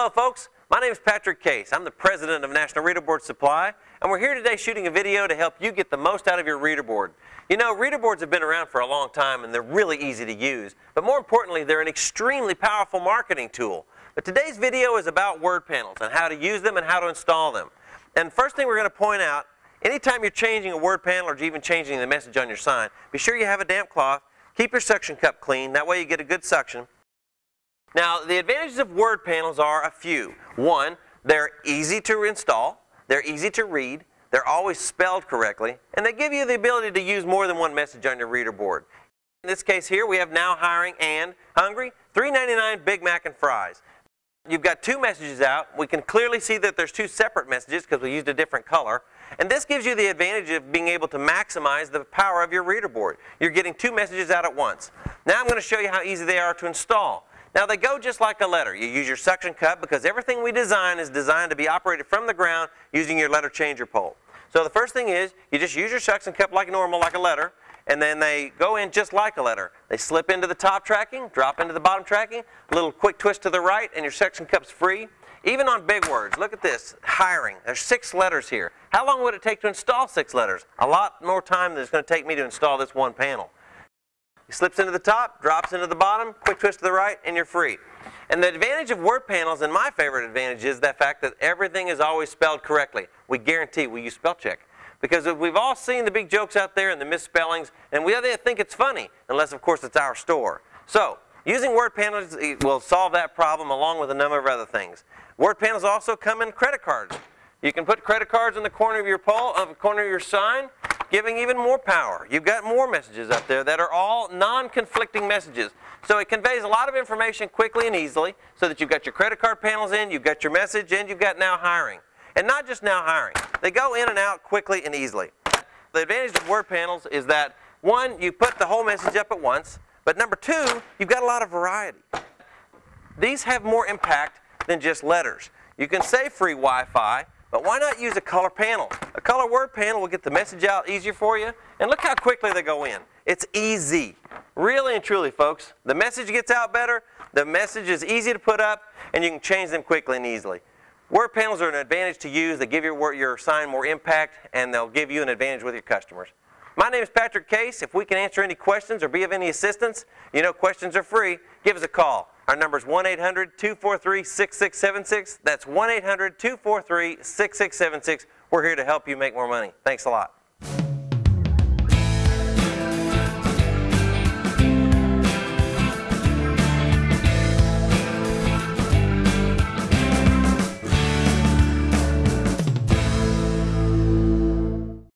Hello folks, my name is Patrick Case. I'm the president of National Reader Board Supply and we're here today shooting a video to help you get the most out of your reader board. You know, reader boards have been around for a long time and they're really easy to use, but more importantly, they're an extremely powerful marketing tool. But today's video is about word panels and how to use them and how to install them. And first thing we're going to point out, anytime you're changing a word panel or even changing the message on your sign, be sure you have a damp cloth, keep your suction cup clean, that way you get a good suction. Now, the advantages of word panels are a few. One, they're easy to install, they're easy to read, they're always spelled correctly, and they give you the ability to use more than one message on your reader board. In this case here, we have now hiring and hungry, $3.99 Big Mac and fries. You've got two messages out. We can clearly see that there's two separate messages because we used a different color. And this gives you the advantage of being able to maximize the power of your reader board. You're getting two messages out at once. Now I'm going to show you how easy they are to install. Now they go just like a letter. You use your suction cup because everything we design is designed to be operated from the ground using your letter changer pole. So the first thing is you just use your suction cup like normal, like a letter, and then they go in just like a letter. They slip into the top tracking, drop into the bottom tracking, a little quick twist to the right, and your suction cup's free. Even on big words, look at this, hiring. There's six letters here. How long would it take to install six letters? A lot more time than it's going to take me to install this one panel. Slips into the top, drops into the bottom, quick twist to the right, and you're free. And the advantage of word panels, and my favorite advantage, is the fact that everything is always spelled correctly. We guarantee we use spell check. Because we've all seen the big jokes out there and the misspellings, and we think it's funny, unless of course it's our store. So, using word panels eh, will solve that problem along with a number of other things. Word panels also come in credit cards. You can put credit cards in the corner of your pole, of the corner of your sign, giving even more power. You've got more messages up there that are all non-conflicting messages. So it conveys a lot of information quickly and easily so that you've got your credit card panels in, you've got your message, and you've got now hiring. And not just now hiring. They go in and out quickly and easily. The advantage of word panels is that, one, you put the whole message up at once, but number two, you've got a lot of variety. These have more impact than just letters. You can say free Wi-Fi, but why not use a color panel? A color word panel will get the message out easier for you. And look how quickly they go in. It's easy. Really and truly, folks. The message gets out better, the message is easy to put up, and you can change them quickly and easily. Word panels are an advantage to use. They give your, your sign more impact, and they'll give you an advantage with your customers. My name is Patrick Case. If we can answer any questions or be of any assistance, you know questions are free, give us a call. Our number is 1-800-243-6676. That's 1-800-243-6676. We're here to help you make more money. Thanks a lot.